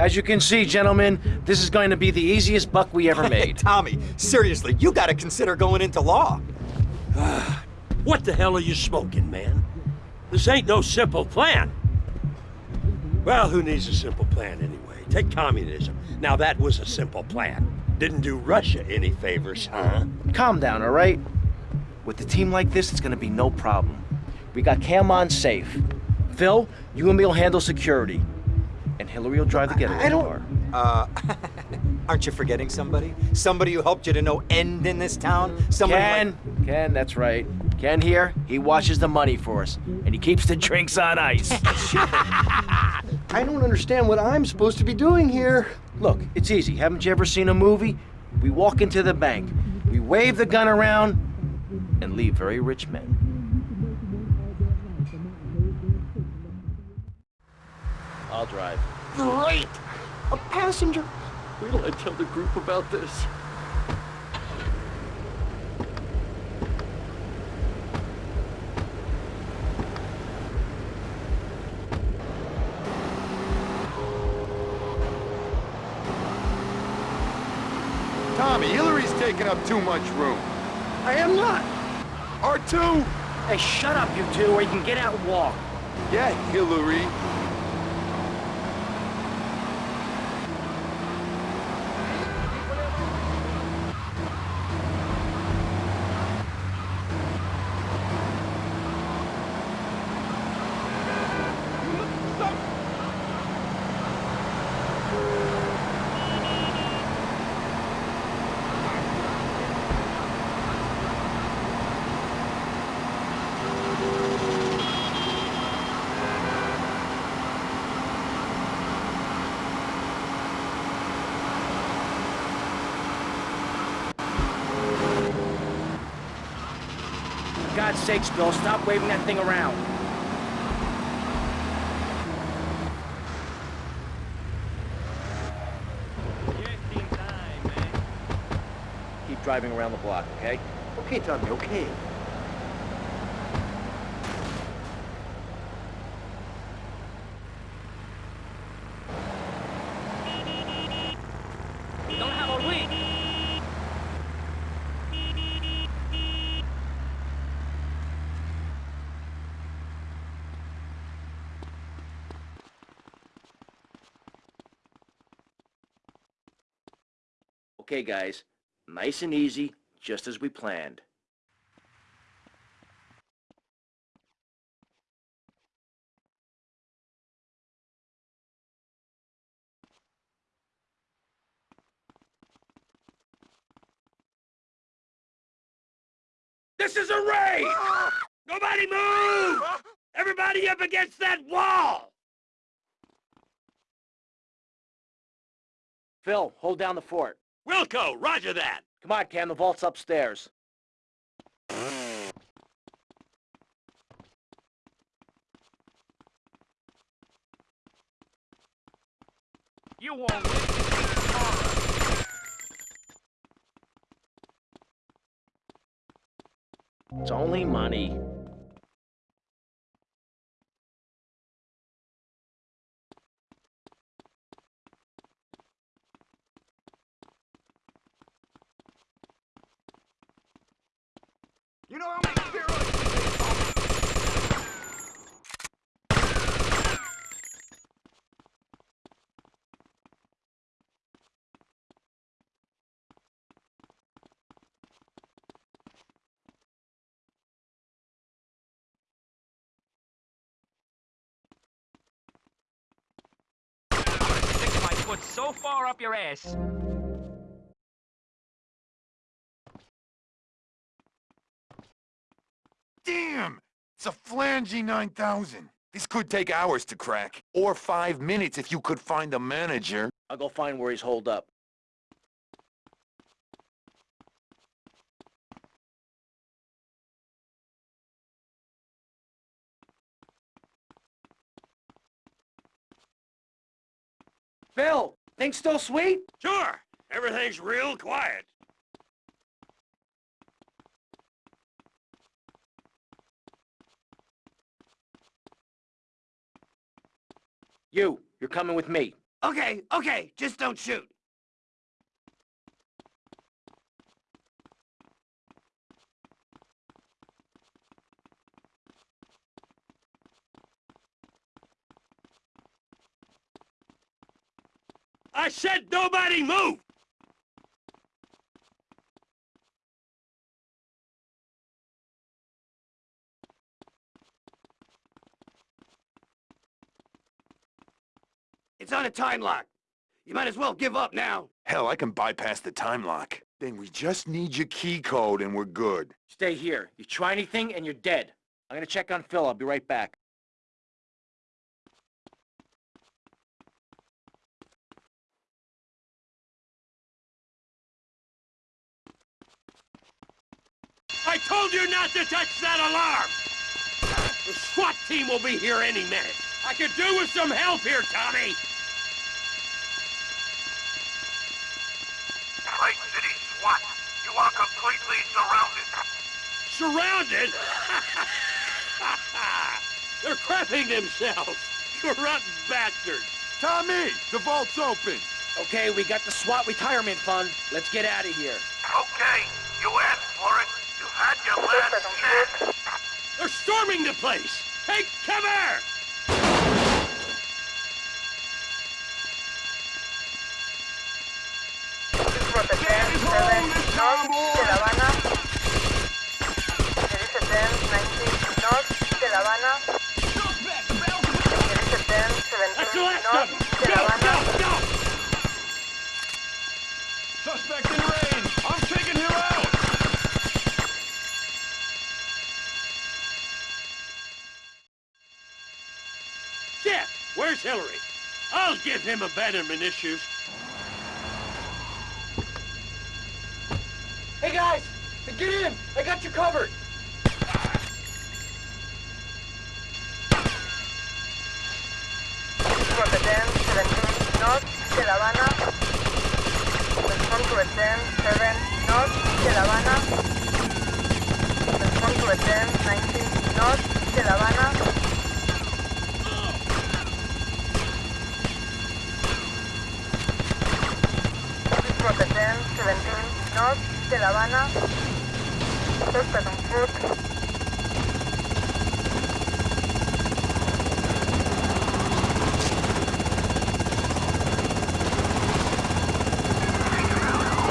As you can see, gentlemen, this is going to be the easiest buck we ever made. Tommy, seriously, you gotta consider going into law. What the hell are you smoking, man? This ain't no simple plan. Well, who needs a simple plan anyway? Take communism. Now that was a simple plan. Didn't do Russia any favors, huh? Calm down, all right? With a team like this, it's gonna be no problem. We got Cam on safe. Phil, you and me will handle security. And Hilary will drive the getaway I don't- car. Uh, aren't you forgetting somebody? Somebody who helped you to no end in this town? Somebody Ken, Ken, that's right. Ken here, he watches the money for us, and he keeps the drinks on ice. I don't understand what I'm supposed to be doing here. Look, it's easy. Haven't you ever seen a movie? We walk into the bank, we wave the gun around, and leave very rich men. I'll drive. Great! A passenger. Wait till I tell the group about this. Tommy, Hilary's taking up too much room. I am not. R2! Hey, shut up, you two, or you can get out and walk. Yeah, Hilary. God's sakes, Bill, stop waving that thing around. Keep driving around the block, okay? Okay, Tommy, okay. Don't have a week. Okay, guys. Nice and easy, just as we planned. This is a raid! Nobody move! Everybody up against that wall! Phil, hold down the fort. Wilco, roger that! Come on, Cam, the vault's upstairs. You won't. It's only money. You know how many steroids I'm gonna stick my foot so far up your ass. Damn! It's a Flangy 9000. This could take hours to crack. Or five minutes if you could find the manager. I'll go find where he's holed up. Phil, things still sweet? Sure, everything's real quiet. You, you're coming with me. Okay, okay, just don't shoot. I said nobody move! It's on a time lock. You might as well give up now. Hell, I can bypass the time lock. Then we just need your key code and we're good. Stay here. You try anything and you're dead. I'm gonna check on Phil. I'll be right back. I told you not to touch that alarm! The SWAT team will be here any minute. I could do with some help here, Tommy! Lake City SWAT, you are completely surrounded. Surrounded? They're crapping themselves! You rotten bastards! Tommy, the vault's open. Okay, we got the SWAT retirement fund. Let's get out of here. Okay, you asked for it. Your last chance. They're storming the place! Take cover! Give him abandonment issues. Hey guys! Get in! I got you covered! Dirige Ten 17 North de La Habana. Respond to a Ten 7 North de La Habana. Respond to a Ten 19 North de La Habana. Dirige Ten 17 North de La Habana. Suspect on foot.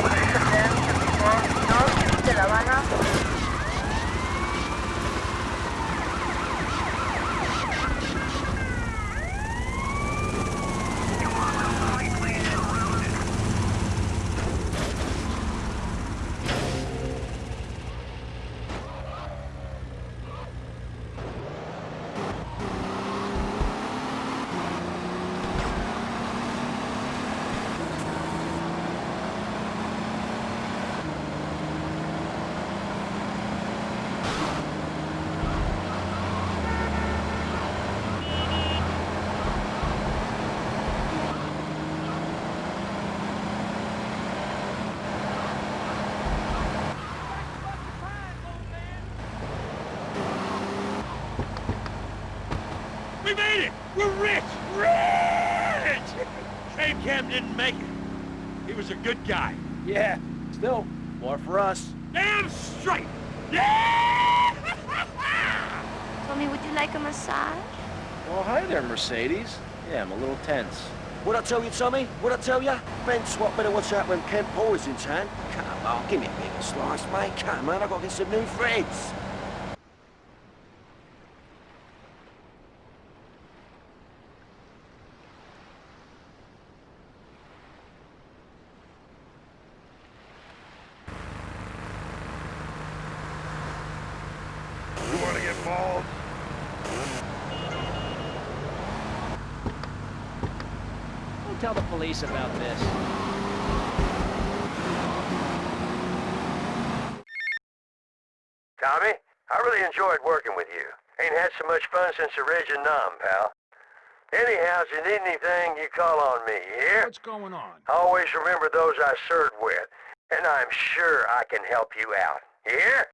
Dirige Ten 54 North de La Habana. We made it! We're rich! Rich! Shame Cam didn't make it. He was a good guy. Yeah, still, more for us. Damn straight! Yeah! Tommy, would you like a massage? Well, hi there, Mercedes. Yeah, I'm a little tense. What I tell you, Tommy? What I tell you? Ben Swap better watch out when Kent Paul is in town. Come on, give me a bigger slice, mate. Come on, I've got to get some new friends. Tell the police about this. Tommy, I really enjoyed working with you. Ain't had so much fun since the Reg and Nom, pal. Anyhow, if you need anything, you call on me, you hear? What's going on? Always remember those I served with, and I'm sure I can help you out. You hear?